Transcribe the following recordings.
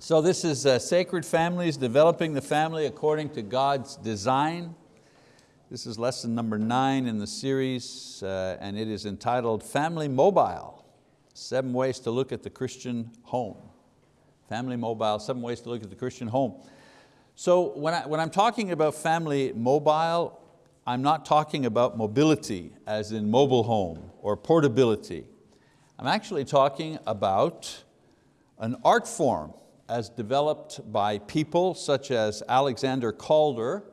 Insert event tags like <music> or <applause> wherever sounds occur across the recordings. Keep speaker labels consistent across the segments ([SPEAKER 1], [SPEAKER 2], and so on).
[SPEAKER 1] So this is uh, Sacred Families, Developing the Family According to God's Design. This is lesson number nine in the series, uh, and it is entitled Family Mobile, Seven Ways to Look at the Christian Home. Family Mobile, Seven Ways to Look at the Christian Home. So when, I, when I'm talking about family mobile, I'm not talking about mobility as in mobile home or portability. I'm actually talking about an art form as developed by people such as Alexander Calder.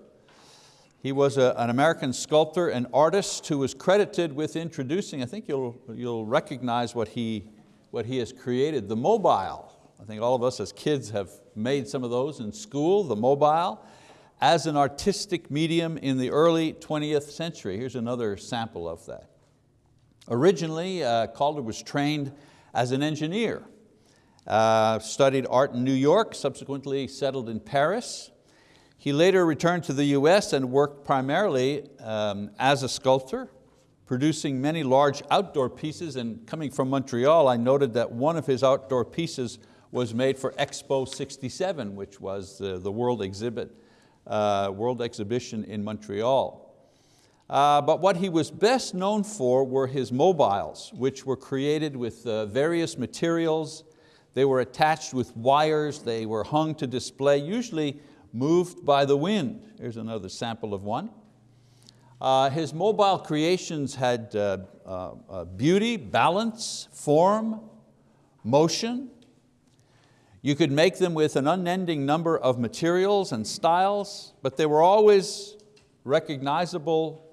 [SPEAKER 1] He was a, an American sculptor and artist who was credited with introducing, I think you'll, you'll recognize what he, what he has created, the mobile. I think all of us as kids have made some of those in school, the mobile as an artistic medium in the early 20th century. Here's another sample of that. Originally, uh, Calder was trained as an engineer, uh, studied art in New York, subsequently settled in Paris. He later returned to the US and worked primarily um, as a sculptor, producing many large outdoor pieces and coming from Montreal, I noted that one of his outdoor pieces was made for Expo 67, which was the, the world exhibit uh, World Exhibition in Montreal. Uh, but what he was best known for were his mobiles, which were created with uh, various materials. They were attached with wires, they were hung to display, usually moved by the wind. Here's another sample of one. Uh, his mobile creations had uh, uh, uh, beauty, balance, form, motion, you could make them with an unending number of materials and styles, but they were always recognizable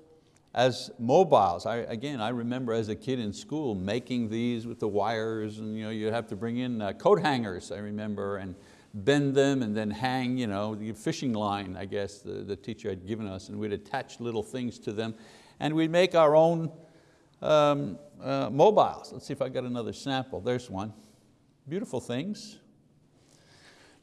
[SPEAKER 1] as mobiles. I, again, I remember as a kid in school making these with the wires and you know, you'd have to bring in uh, coat hangers, I remember, and bend them and then hang you know, the fishing line, I guess, the, the teacher had given us, and we'd attach little things to them, and we'd make our own um, uh, mobiles. Let's see if I got another sample. There's one. Beautiful things.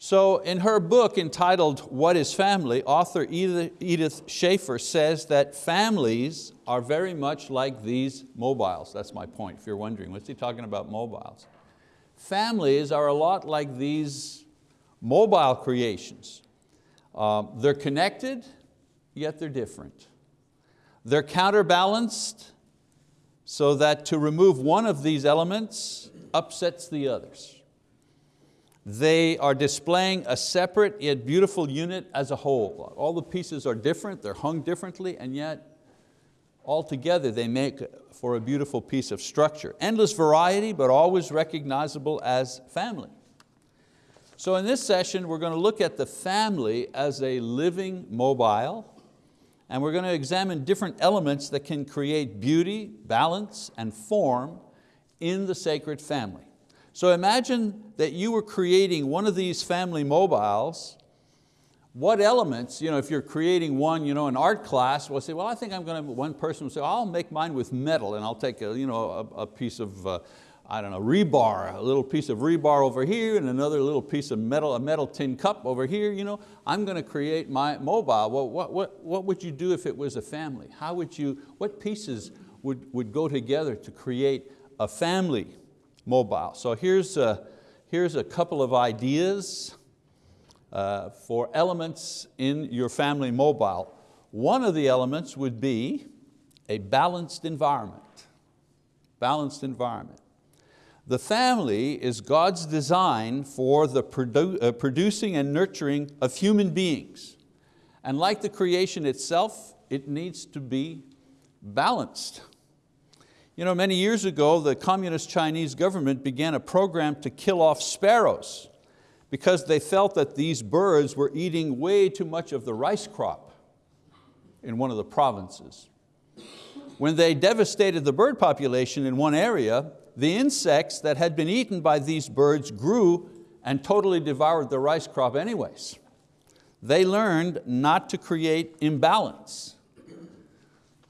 [SPEAKER 1] So in her book entitled What is Family, author Edith Schaeffer says that families are very much like these mobiles. That's my point, if you're wondering, what's he talking about mobiles? Families are a lot like these mobile creations. Um, they're connected, yet they're different. They're counterbalanced so that to remove one of these elements upsets the others. They are displaying a separate yet beautiful unit as a whole. All the pieces are different, they're hung differently, and yet all together they make for a beautiful piece of structure. Endless variety, but always recognizable as family. So in this session, we're going to look at the family as a living mobile, and we're going to examine different elements that can create beauty, balance, and form in the sacred family. So imagine that you were creating one of these family mobiles, what elements, you know, if you're creating one, you know, an art class, we'll say, well, I think I'm going to, one person will say, I'll make mine with metal and I'll take a, you know, a, a piece of, uh, I don't know, rebar, a little piece of rebar over here and another little piece of metal, a metal tin cup over here. You know, I'm going to create my mobile. Well, what, what, what would you do if it was a family? How would you, what pieces would, would go together to create a family mobile. So here's a, here's a couple of ideas uh, for elements in your family mobile. One of the elements would be a balanced environment. Balanced environment. The family is God's design for the produ uh, producing and nurturing of human beings. And like the creation itself, it needs to be balanced. You know, many years ago, the communist Chinese government began a program to kill off sparrows because they felt that these birds were eating way too much of the rice crop in one of the provinces. When they devastated the bird population in one area, the insects that had been eaten by these birds grew and totally devoured the rice crop anyways. They learned not to create imbalance.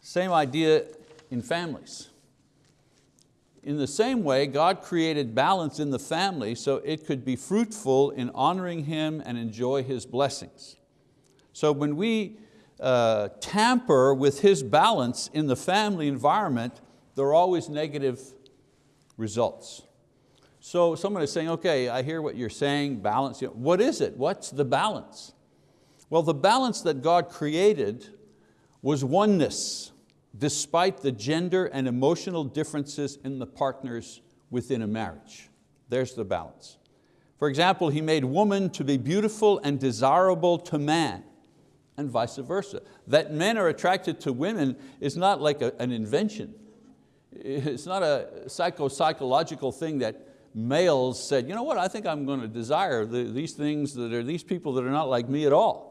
[SPEAKER 1] Same idea in families. In the same way, God created balance in the family so it could be fruitful in honoring Him and enjoy His blessings. So when we uh, tamper with His balance in the family environment, there are always negative results. So someone is saying, okay, I hear what you're saying, balance. What is it? What's the balance? Well, the balance that God created was oneness, despite the gender and emotional differences in the partners within a marriage. There's the balance. For example, He made woman to be beautiful and desirable to man, and vice versa. That men are attracted to women is not like a, an invention. It's not a psycho-psychological thing that males said, you know what, I think I'm going to desire the, these things that are these people that are not like me at all.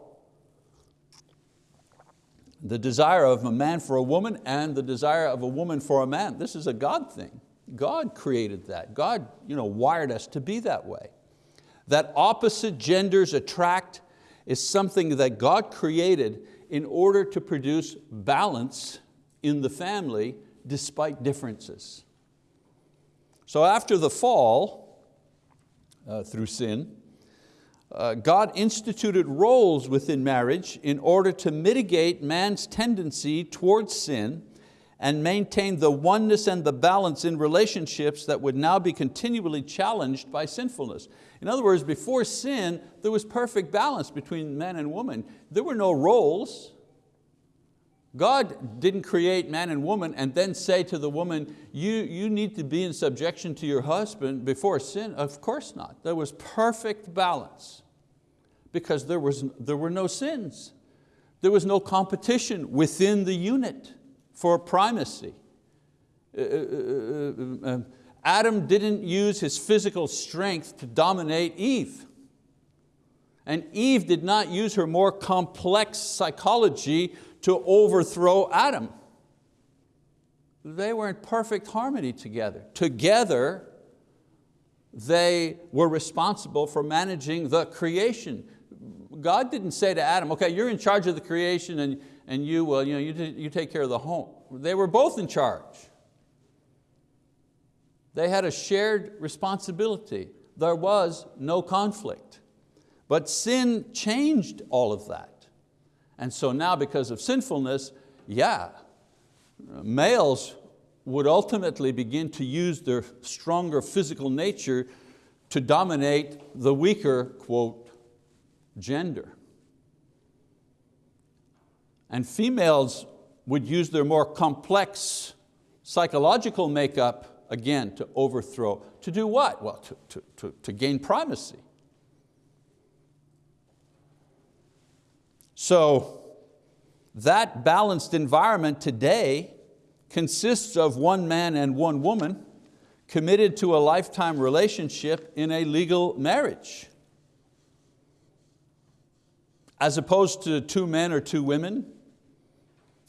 [SPEAKER 1] The desire of a man for a woman and the desire of a woman for a man, this is a God thing. God created that. God you know, wired us to be that way. That opposite genders attract is something that God created in order to produce balance in the family despite differences. So after the fall, uh, through sin, uh, God instituted roles within marriage in order to mitigate man's tendency towards sin and maintain the oneness and the balance in relationships that would now be continually challenged by sinfulness. In other words, before sin, there was perfect balance between man and woman. There were no roles. God didn't create man and woman and then say to the woman, you, you need to be in subjection to your husband before sin. Of course not. There was perfect balance because there, was, there were no sins. There was no competition within the unit for primacy. Uh, uh, uh, Adam didn't use his physical strength to dominate Eve. And Eve did not use her more complex psychology to overthrow Adam. They were in perfect harmony together. Together, they were responsible for managing the creation. God didn't say to Adam, okay, you're in charge of the creation and, and you, well, you, know, you, you take care of the home. They were both in charge. They had a shared responsibility. There was no conflict. But sin changed all of that. And so now because of sinfulness, yeah, males would ultimately begin to use their stronger physical nature to dominate the weaker, quote, gender. And females would use their more complex psychological makeup, again, to overthrow. To do what? Well, to, to, to, to gain primacy. So that balanced environment today consists of one man and one woman committed to a lifetime relationship in a legal marriage. As opposed to two men or two women,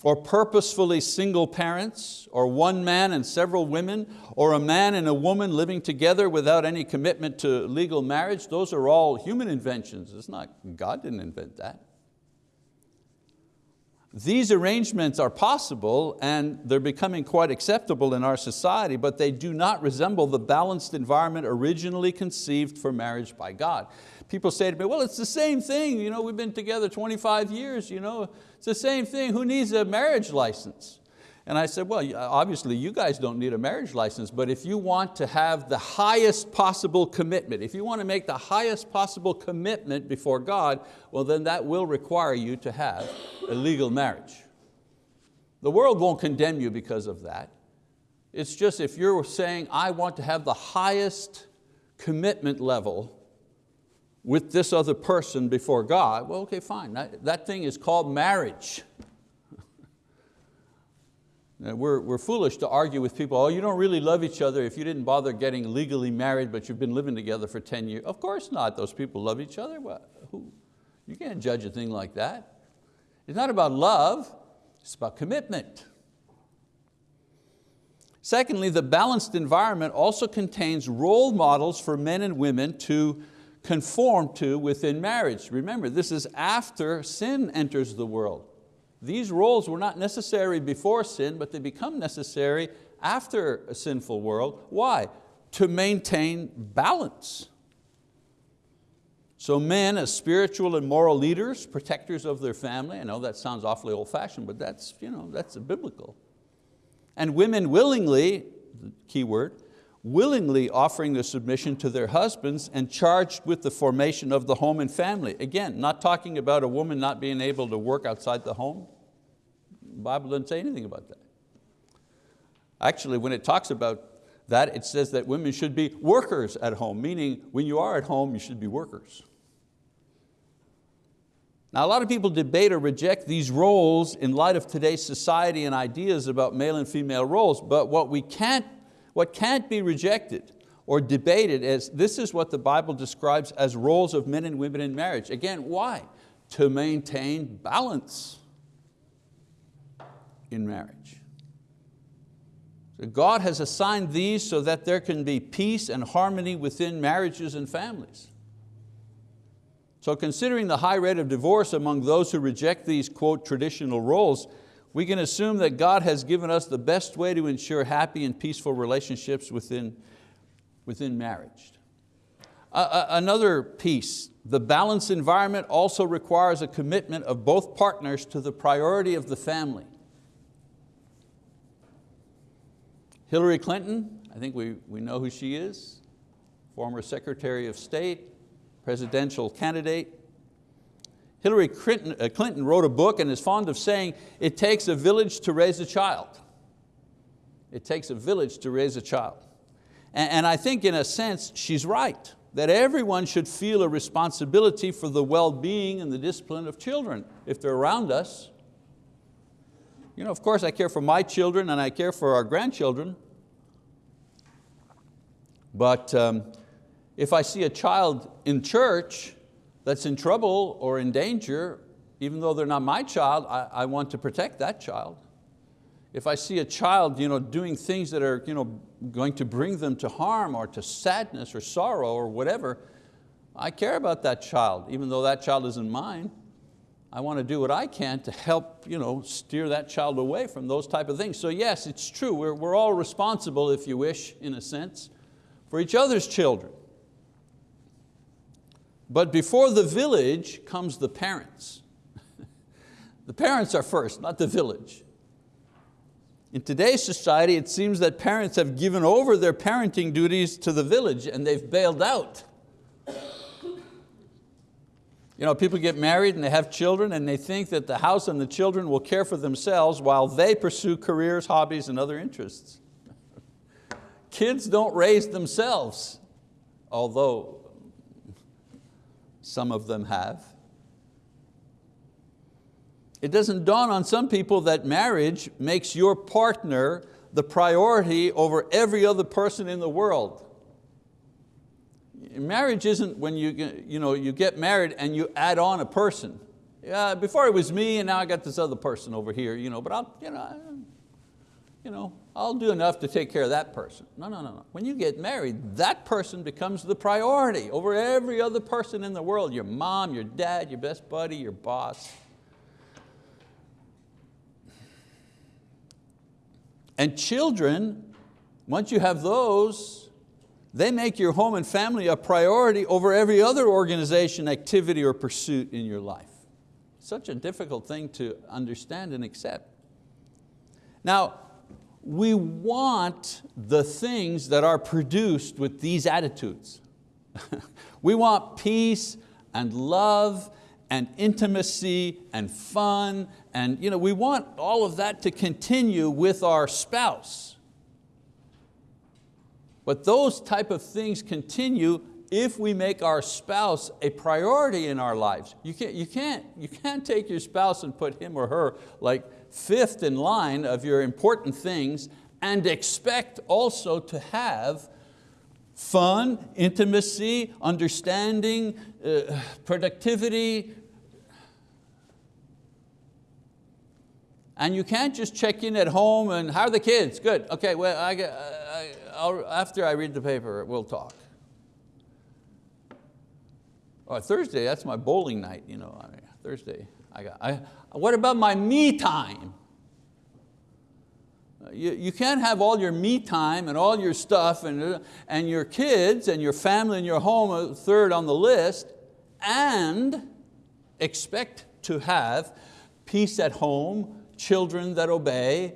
[SPEAKER 1] or purposefully single parents, or one man and several women, or a man and a woman living together without any commitment to legal marriage, those are all human inventions. It's not, God didn't invent that. These arrangements are possible and they're becoming quite acceptable in our society, but they do not resemble the balanced environment originally conceived for marriage by God. People say to me, well, it's the same thing. You know, we've been together 25 years. You know, it's the same thing. Who needs a marriage license? And I said, well, obviously you guys don't need a marriage license, but if you want to have the highest possible commitment, if you want to make the highest possible commitment before God, well then that will require you to have a legal marriage. The world won't condemn you because of that. It's just if you're saying, I want to have the highest commitment level with this other person before God, well, okay, fine. That, that thing is called marriage. Uh, we're, we're foolish to argue with people, oh, you don't really love each other if you didn't bother getting legally married, but you've been living together for 10 years. Of course not, those people love each other. Well, who? You can't judge a thing like that. It's not about love, it's about commitment. Secondly, the balanced environment also contains role models for men and women to conform to within marriage. Remember, this is after sin enters the world. These roles were not necessary before sin, but they become necessary after a sinful world. Why? To maintain balance. So men as spiritual and moral leaders, protectors of their family, I know that sounds awfully old fashioned, but that's, you know, that's biblical. And women willingly, the key word, willingly offering their submission to their husbands and charged with the formation of the home and family. Again, not talking about a woman not being able to work outside the home. The Bible doesn't say anything about that. Actually, when it talks about that, it says that women should be workers at home, meaning when you are at home, you should be workers. Now a lot of people debate or reject these roles in light of today's society and ideas about male and female roles, but what, we can't, what can't be rejected or debated is this is what the Bible describes as roles of men and women in marriage. Again, why? To maintain balance in marriage. So God has assigned these so that there can be peace and harmony within marriages and families. So considering the high rate of divorce among those who reject these, quote, traditional roles, we can assume that God has given us the best way to ensure happy and peaceful relationships within, within marriage. Another piece, the balanced environment also requires a commitment of both partners to the priority of the family. Hillary Clinton, I think we, we know who she is, former Secretary of State, presidential candidate. Hillary Clinton, uh, wrote a book and is fond of saying, it takes a village to raise a child. It takes a village to raise a child. And, and I think in a sense, she's right, that everyone should feel a responsibility for the well-being and the discipline of children if they're around us. You know, of course I care for my children and I care for our grandchildren, but um, if I see a child in church that's in trouble or in danger, even though they're not my child, I, I want to protect that child. If I see a child you know, doing things that are you know, going to bring them to harm or to sadness or sorrow or whatever, I care about that child, even though that child isn't mine. I want to do what I can to help you know, steer that child away from those type of things. So yes, it's true, we're, we're all responsible, if you wish, in a sense, for each other's children. But before the village comes the parents. <laughs> the parents are first, not the village. In today's society, it seems that parents have given over their parenting duties to the village and they've bailed out. You know, people get married and they have children and they think that the house and the children will care for themselves while they pursue careers, hobbies, and other interests. <laughs> Kids don't raise themselves, although some of them have. It doesn't dawn on some people that marriage makes your partner the priority over every other person in the world. Marriage isn't when you, you, know, you get married and you add on a person. Yeah, before it was me and now I got this other person over here, you know, but I'll, you know, you know, I'll do enough to take care of that person. No, no, no, no. When you get married, that person becomes the priority over every other person in the world, your mom, your dad, your best buddy, your boss. And children, once you have those, they make your home and family a priority over every other organization, activity, or pursuit in your life. Such a difficult thing to understand and accept. Now, we want the things that are produced with these attitudes. <laughs> we want peace and love and intimacy and fun and you know, we want all of that to continue with our spouse. But those type of things continue if we make our spouse a priority in our lives. You can't, you, can't, you can't take your spouse and put him or her like fifth in line of your important things and expect also to have fun, intimacy, understanding, uh, productivity. And you can't just check in at home and how are the kids? Good, okay, well, I, I, after I read the paper, we'll talk. Or Thursday, that's my bowling night, you know, I mean, Thursday. I got, I, what about my me time? You, you can't have all your me time and all your stuff and, and your kids and your family and your home uh, third on the list and expect to have peace at home, children that obey.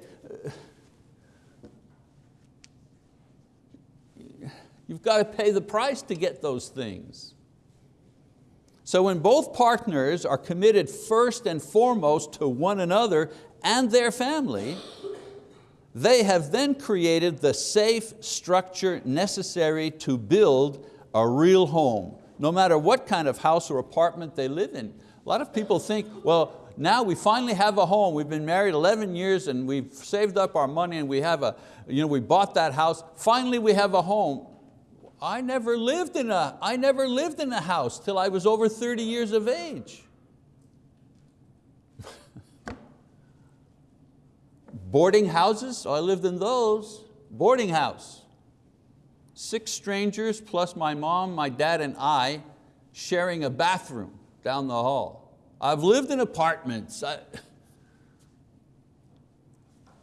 [SPEAKER 1] You've got to pay the price to get those things. So when both partners are committed first and foremost to one another and their family, they have then created the safe structure necessary to build a real home, no matter what kind of house or apartment they live in. A lot of people think, well, now we finally have a home. We've been married 11 years and we've saved up our money and we have a, you know, we bought that house. Finally we have a home. I never lived in a, I never lived in a house till I was over 30 years of age. <laughs> Boarding houses, I lived in those. Boarding house. Six strangers plus my mom, my dad and I sharing a bathroom down the hall. I've lived in apartments. I, <laughs>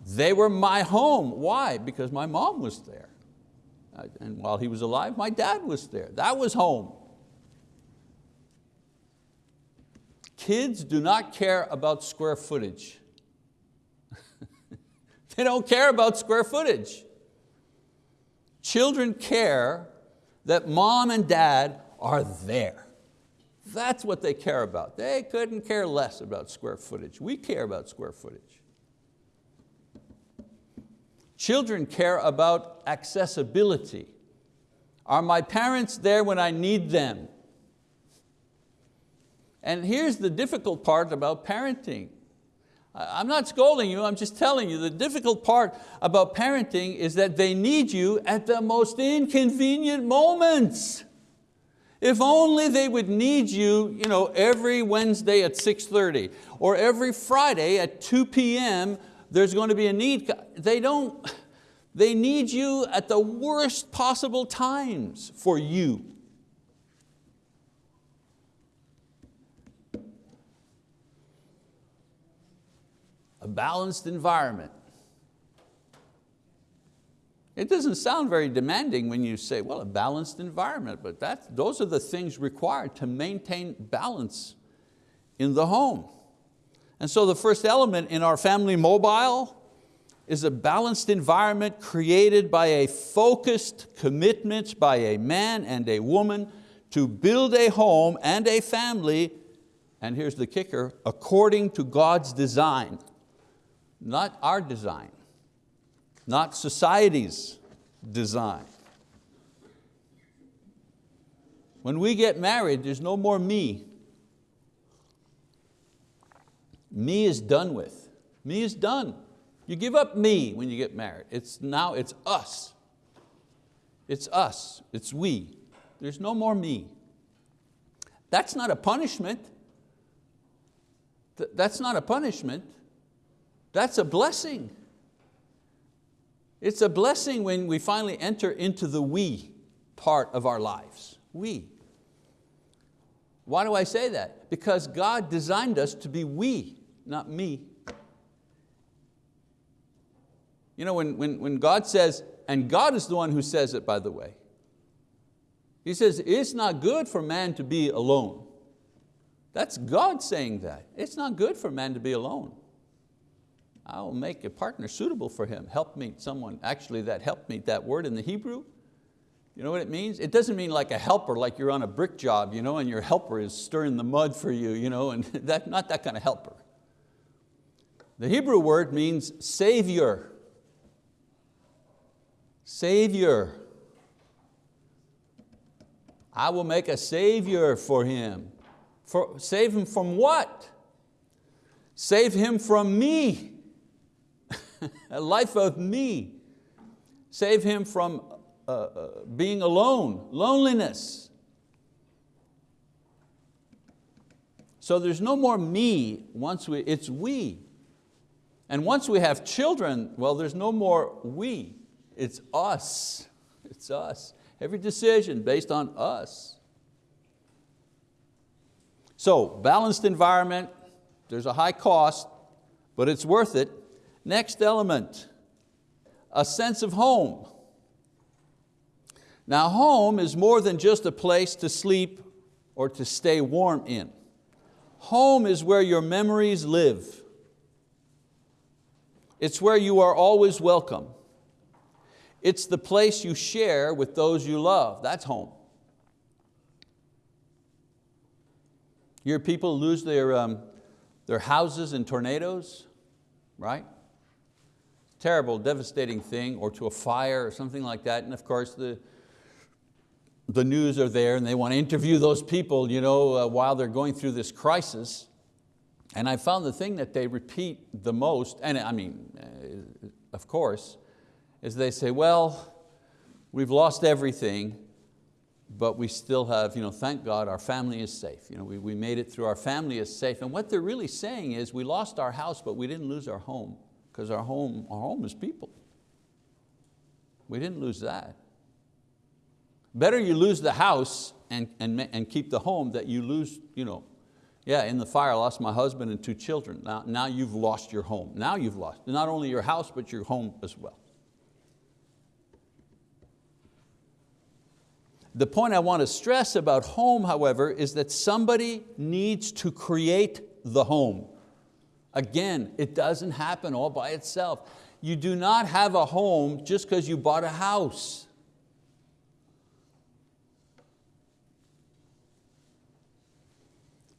[SPEAKER 1] they were my home. Why? Because my mom was there. And while he was alive, my dad was there. That was home. Kids do not care about square footage. <laughs> they don't care about square footage. Children care that mom and dad are there. That's what they care about. They couldn't care less about square footage. We care about square footage. Children care about accessibility. Are my parents there when I need them? And here's the difficult part about parenting. I'm not scolding you, I'm just telling you the difficult part about parenting is that they need you at the most inconvenient moments. If only they would need you, you know, every Wednesday at 6.30 or every Friday at 2 p.m. there's going to be a need. They don't, they need you at the worst possible times for you. A balanced environment. It doesn't sound very demanding when you say, well, a balanced environment, but that, those are the things required to maintain balance in the home. And so the first element in our family mobile is a balanced environment created by a focused commitment by a man and a woman to build a home and a family, and here's the kicker, according to God's design, not our design not society's design. When we get married, there's no more me. Me is done with. Me is done. You give up me when you get married. It's now it's us. It's us, it's we. There's no more me. That's not a punishment. That's not a punishment. That's a blessing. It's a blessing when we finally enter into the we part of our lives, we. Why do I say that? Because God designed us to be we, not me. You know, when, when, when God says, and God is the one who says it by the way, He says, it's not good for man to be alone. That's God saying that. It's not good for man to be alone. I'll make a partner suitable for him. Help meet someone, actually that help meet, that word in the Hebrew, you know what it means? It doesn't mean like a helper, like you're on a brick job, you know, and your helper is stirring the mud for you, you know, and <laughs> that, not that kind of helper. The Hebrew word means savior. Savior. I will make a savior for him. For, save him from what? Save him from me. <laughs> a life of me. Save him from uh, uh, being alone, loneliness. So there's no more me once we, it's we. And once we have children, well, there's no more we, it's us, it's us. Every decision based on us. So balanced environment, there's a high cost, but it's worth it. Next element, a sense of home. Now home is more than just a place to sleep or to stay warm in. Home is where your memories live. It's where you are always welcome. It's the place you share with those you love. That's home. Your people lose their, um, their houses in tornadoes, right? Terrible, devastating thing, or to a fire or something like that. And of course the, the news are there and they want to interview those people you know, uh, while they're going through this crisis. And I found the thing that they repeat the most, and I mean, uh, of course, is they say, well, we've lost everything, but we still have, you know, thank God our family is safe. You know, we, we made it through, our family is safe. And what they're really saying is we lost our house, but we didn't lose our home, because our home, our home is people. We didn't lose that. Better you lose the house and, and, and keep the home that you lose, you know, yeah, in the fire I lost my husband and two children. Now, now you've lost your home. Now you've lost not only your house, but your home as well. The point I want to stress about home, however, is that somebody needs to create the home. Again, it doesn't happen all by itself. You do not have a home just because you bought a house.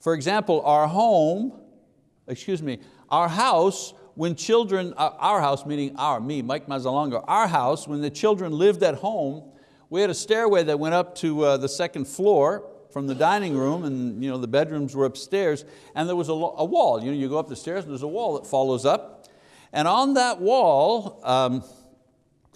[SPEAKER 1] For example, our home, excuse me, our house, when children, uh, our house meaning our, me, Mike Mazzalonga, our house, when the children lived at home, we had a stairway that went up to uh, the second floor from the dining room and you know, the bedrooms were upstairs and there was a, a wall. You, know, you go up the stairs and there's a wall that follows up. And on that wall, um,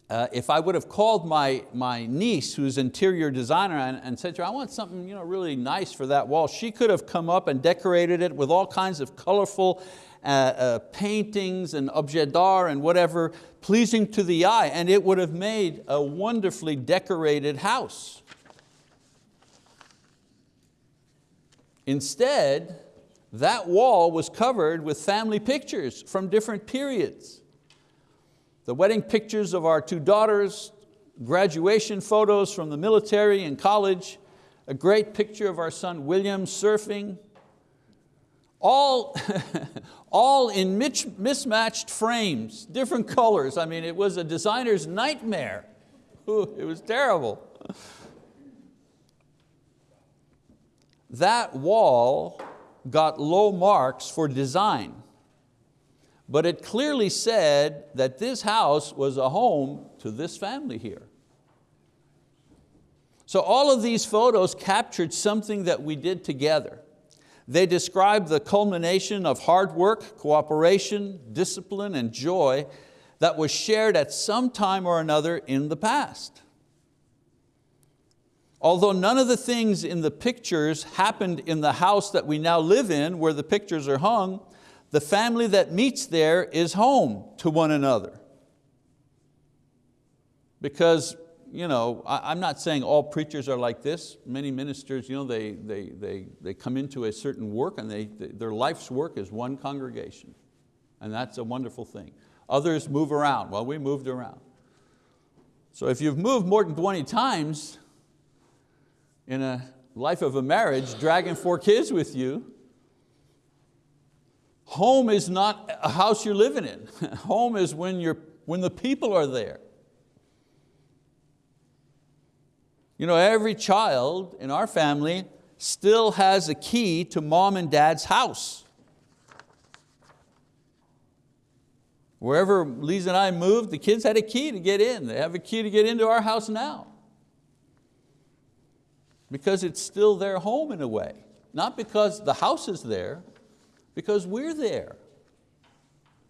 [SPEAKER 1] uh, if I would have called my, my niece, who's interior designer, and, and said to her, I want something you know, really nice for that wall, she could have come up and decorated it with all kinds of colorful uh, uh, paintings and objet d'art and whatever, pleasing to the eye, and it would have made a wonderfully decorated house. Instead, that wall was covered with family pictures from different periods the wedding pictures of our two daughters, graduation photos from the military and college, a great picture of our son William surfing, all, <laughs> all in mismatched frames, different colors. I mean, it was a designer's nightmare. Ooh, it was terrible. That wall got low marks for design but it clearly said that this house was a home to this family here. So all of these photos captured something that we did together. They describe the culmination of hard work, cooperation, discipline, and joy that was shared at some time or another in the past. Although none of the things in the pictures happened in the house that we now live in where the pictures are hung, the family that meets there is home to one another. Because you know, I, am not saying all preachers are like this. Many ministers, you know, they, they, they, they come into a certain work and they, their life's work is one congregation. And that's a wonderful thing. Others move around. Well, we moved around. So if you've moved more than 20 times in a life of a marriage, dragging four kids with you, Home is not a house you're living in. <laughs> Home is when, you're, when the people are there. You know, every child in our family still has a key to mom and dad's house. Wherever Lisa and I moved, the kids had a key to get in. They have a key to get into our house now. Because it's still their home in a way. Not because the house is there, because we're there.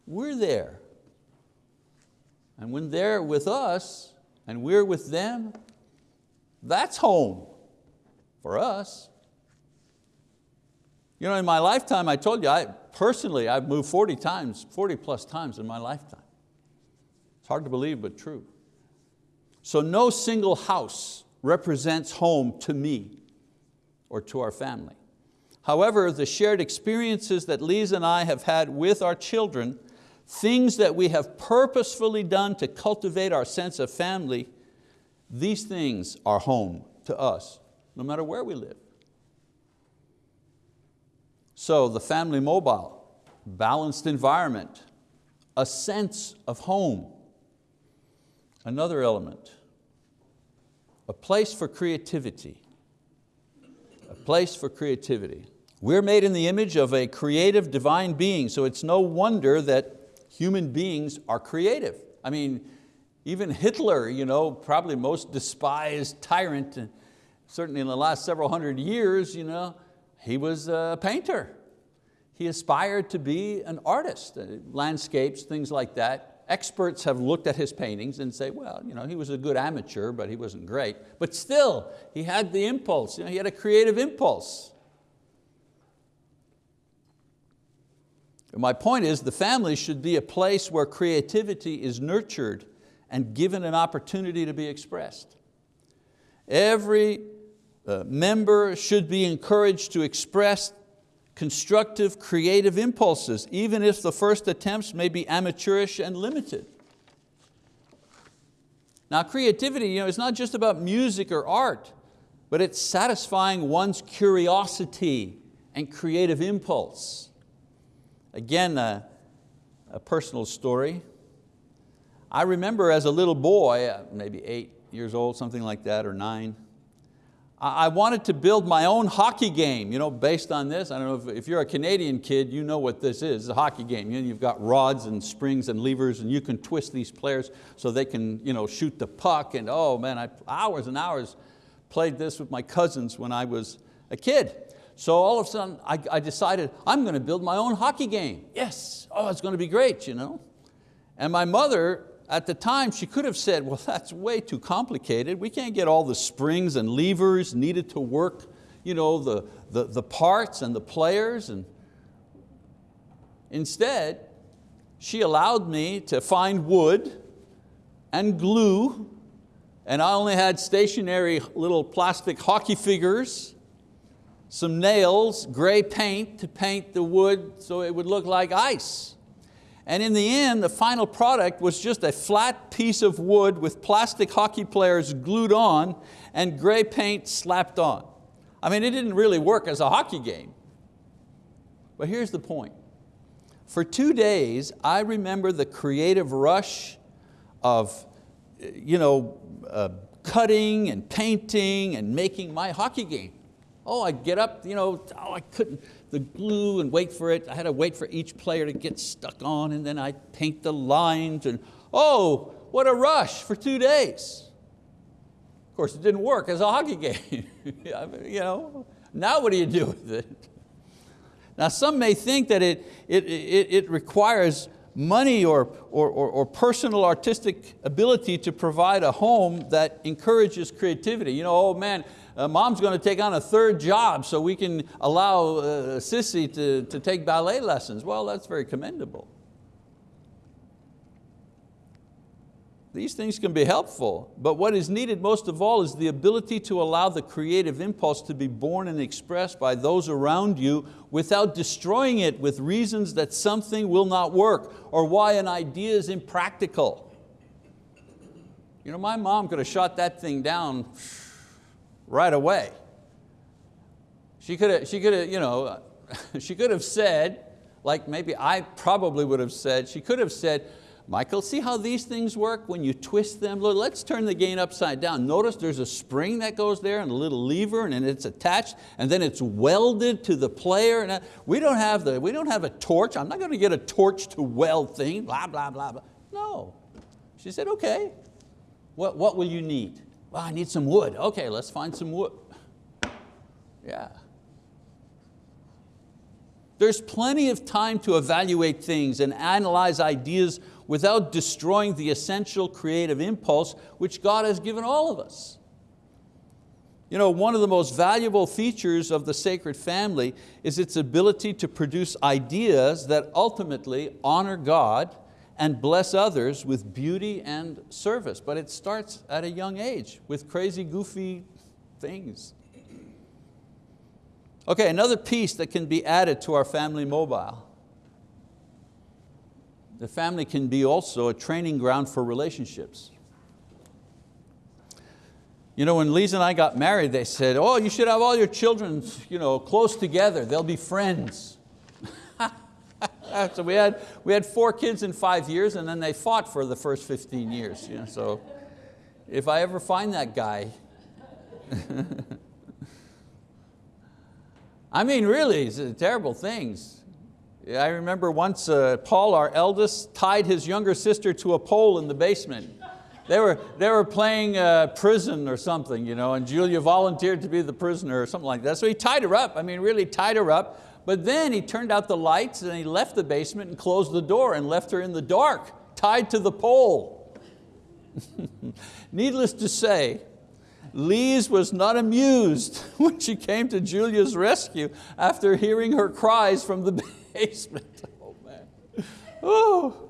[SPEAKER 1] We're there. And when they're with us and we're with them, that's home for us. You know, in my lifetime, I told you, I, personally, I've moved 40 times, 40 plus times in my lifetime. It's hard to believe, but true. So no single house represents home to me or to our family. However, the shared experiences that Lisa and I have had with our children, things that we have purposefully done to cultivate our sense of family, these things are home to us, no matter where we live. So the family mobile, balanced environment, a sense of home. Another element, a place for creativity. A place for creativity. We're made in the image of a creative divine being, so it's no wonder that human beings are creative. I mean, even Hitler, you know, probably most despised tyrant, certainly in the last several hundred years, you know, he was a painter. He aspired to be an artist, uh, landscapes, things like that. Experts have looked at his paintings and say, well, you know, he was a good amateur, but he wasn't great. But still, he had the impulse, you know, he had a creative impulse. My point is the family should be a place where creativity is nurtured and given an opportunity to be expressed. Every uh, member should be encouraged to express constructive, creative impulses, even if the first attempts may be amateurish and limited. Now creativity you know, is not just about music or art, but it's satisfying one's curiosity and creative impulse. Again, a, a personal story. I remember as a little boy, uh, maybe eight years old, something like that, or nine, I wanted to build my own hockey game, you know, based on this. I don't know if, if you're a Canadian kid, you know what this is, it's a hockey game. You know, you've got rods and springs and levers and you can twist these players so they can you know, shoot the puck and oh man, I, hours and hours played this with my cousins when I was a kid. So all of a sudden I, I decided I'm going to build my own hockey game. Yes, oh it's going to be great. You know? And my mother at the time, she could have said, well, <laughs> that's way too complicated. We can't get all the springs and levers needed to work you know, the, the, the parts and the players. And instead, she allowed me to find wood and glue, and I only had stationary little plastic hockey figures, some nails, gray paint to paint the wood so it would look like ice. And in the end, the final product was just a flat piece of wood with plastic hockey players glued on and gray paint slapped on. I mean, it didn't really work as a hockey game. But here's the point. For two days, I remember the creative rush of you know, uh, cutting and painting and making my hockey game. Oh, I'd get up, you know, oh, I couldn't, the glue and wait for it. I had to wait for each player to get stuck on and then I'd paint the lines and oh, what a rush for two days. Of course, it didn't work as a hockey <laughs> game. you know, now what do you do with it? Now some may think that it, it, it, it requires money or, or, or, or, personal artistic ability to provide a home that encourages creativity. You know, oh man, uh, mom's going to take on a third job so we can allow uh, Sissy to, to take ballet lessons. Well, that's very commendable. These things can be helpful, but what is needed most of all is the ability to allow the creative impulse to be born and expressed by those around you without destroying it with reasons that something will not work or why an idea is impractical. You know, my mom could have shot that thing down right away. She could have, she could have, you know, <laughs> she could have said, like maybe I probably would have said, she could have said, Michael, see how these things work when you twist them? Look, let's turn the gain upside down. Notice there's a spring that goes there and a little lever and it's attached and then it's welded to the player. And uh, we don't have, the, we don't have a torch. I'm not going to get a torch to weld thing, blah, blah, blah, blah. No. She said, okay, what, what will you need? Well, I need some wood. Okay, let's find some wood. Yeah. There's plenty of time to evaluate things and analyze ideas without destroying the essential creative impulse which God has given all of us. You know, one of the most valuable features of the sacred family is its ability to produce ideas that ultimately honor God and bless others with beauty and service. But it starts at a young age with crazy, goofy things. Okay, another piece that can be added to our family mobile. The family can be also a training ground for relationships. You know, when Lisa and I got married, they said, oh, you should have all your children you know, close together, they'll be friends. So we had, we had four kids in five years and then they fought for the first 15 years. You know, so if I ever find that guy, <laughs> I mean really, it's terrible things. I remember once uh, Paul, our eldest, tied his younger sister to a pole in the basement. They were, they were playing uh, prison or something, you know, and Julia volunteered to be the prisoner or something like that. So he tied her up, I mean really tied her up, but then he turned out the lights and he left the basement and closed the door and left her in the dark, tied to the pole. <laughs> Needless to say, Lise was not amused <laughs> when she came to Julia's rescue after hearing her cries from the <laughs> basement. Oh man. Oh.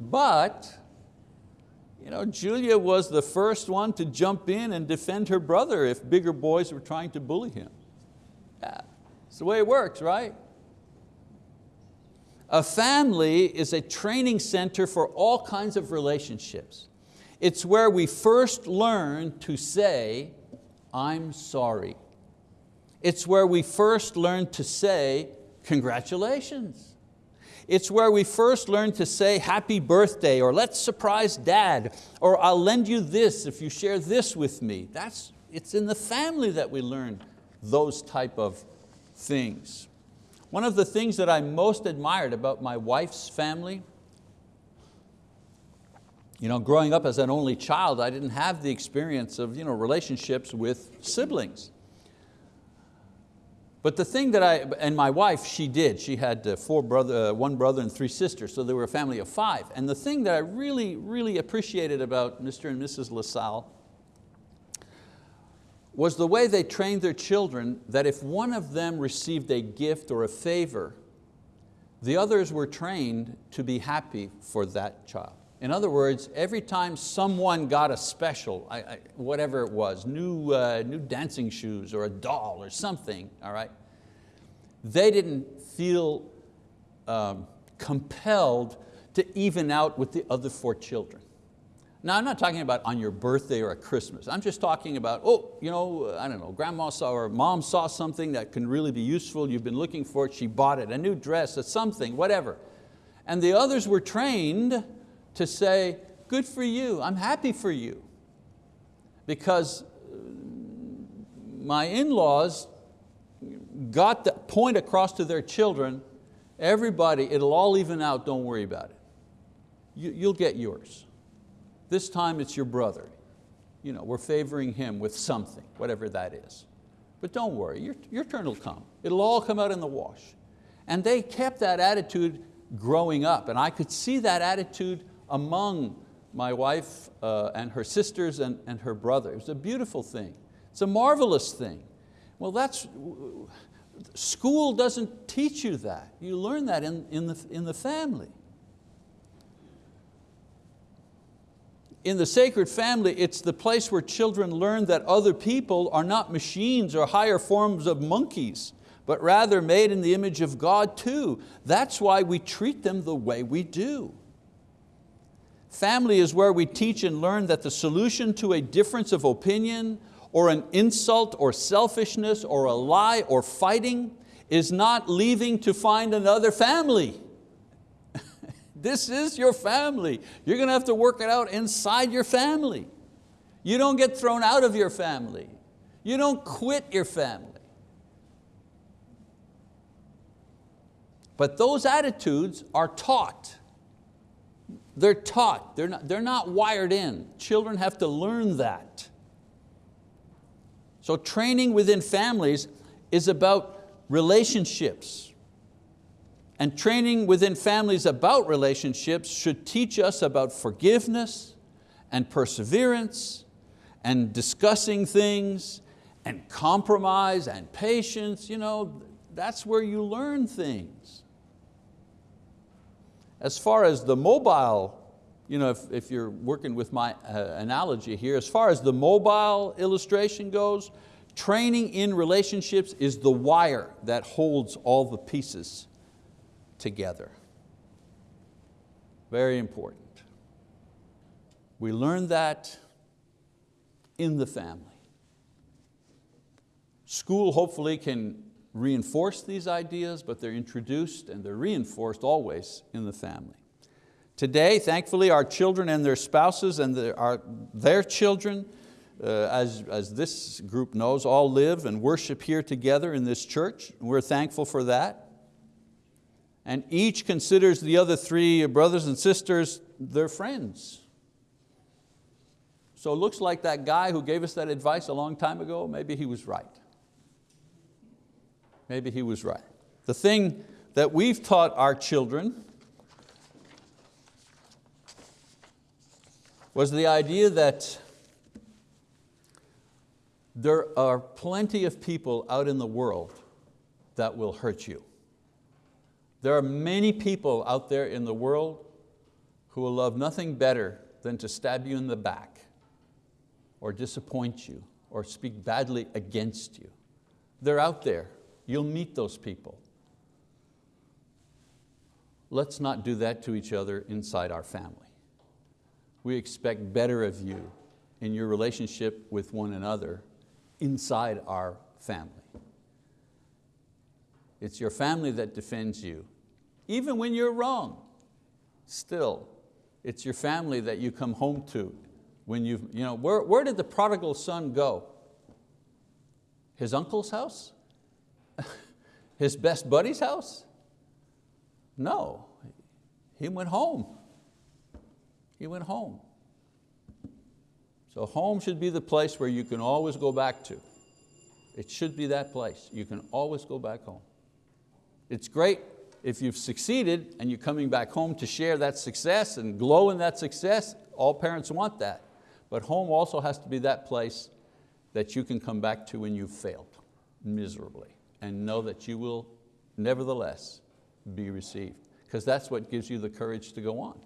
[SPEAKER 1] But you know, Julia was the first one to jump in and defend her brother if bigger boys were trying to bully him. Yeah, it's the way it works, right? A family is a training center for all kinds of relationships. It's where we first learn to say, I'm sorry. It's where we first learn to say, congratulations. It's where we first learn to say happy birthday or let's surprise dad or I'll lend you this if you share this with me. That's, it's in the family that we learn those type of things. One of the things that I most admired about my wife's family, you know, growing up as an only child, I didn't have the experience of you know, relationships with siblings. But the thing that I, and my wife, she did. She had uh, four brother, uh, one brother and three sisters, so they were a family of five. And the thing that I really, really appreciated about Mr. and Mrs. LaSalle was the way they trained their children that if one of them received a gift or a favor, the others were trained to be happy for that child. In other words, every time someone got a special, I, I, whatever it was, new, uh, new dancing shoes or a doll or something, all right, they didn't feel um, compelled to even out with the other four children. Now I'm not talking about on your birthday or at Christmas. I'm just talking about, oh, you know, I don't know, grandma saw or mom saw something that can really be useful, you've been looking for it, she bought it, a new dress, a something, whatever. And the others were trained to say, good for you, I'm happy for you. Because uh, my in-laws got the point across to their children, everybody, it'll all even out, don't worry about it. You, you'll get yours. This time it's your brother. You know, we're favoring him with something, whatever that is. But don't worry, your, your turn will come. It'll all come out in the wash. And they kept that attitude growing up, and I could see that attitude among my wife uh, and her sisters and, and her brother. It's a beautiful thing. It's a marvelous thing. Well, that's, school doesn't teach you that. You learn that in, in, the, in the family. In the sacred family, it's the place where children learn that other people are not machines or higher forms of monkeys, but rather made in the image of God too. That's why we treat them the way we do. Family is where we teach and learn that the solution to a difference of opinion or an insult or selfishness or a lie or fighting is not leaving to find another family. This is your family. You're going to have to work it out inside your family. You don't get thrown out of your family. You don't quit your family. But those attitudes are taught. They're taught, they're not, they're not wired in. Children have to learn that. So training within families is about relationships. And training within families about relationships should teach us about forgiveness and perseverance and discussing things and compromise and patience. You know, that's where you learn things. As far as the mobile, you know, if, if you're working with my uh, analogy here, as far as the mobile illustration goes, training in relationships is the wire that holds all the pieces together. Very important. We learn that in the family. School hopefully can reinforce these ideas, but they're introduced and they're reinforced always in the family. Today, thankfully, our children and their spouses and their, our, their children, uh, as, as this group knows, all live and worship here together in this church. We're thankful for that. And each considers the other three brothers and sisters their friends. So it looks like that guy who gave us that advice a long time ago, maybe he was right. Maybe he was right. The thing that we've taught our children was the idea that there are plenty of people out in the world that will hurt you. There are many people out there in the world who will love nothing better than to stab you in the back or disappoint you or speak badly against you. They're out there. You'll meet those people. Let's not do that to each other inside our family. We expect better of you in your relationship with one another inside our family. It's your family that defends you. Even when you're wrong, still, it's your family that you come home to. When you've, you know, where, where did the prodigal son go? His uncle's house? <laughs> His best buddy's house? No, he went home. He went home. So home should be the place where you can always go back to. It should be that place. You can always go back home. It's great if you've succeeded and you're coming back home to share that success and glow in that success, all parents want that. But home also has to be that place that you can come back to when you've failed miserably and know that you will nevertheless be received because that's what gives you the courage to go on.